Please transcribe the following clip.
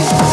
Hey!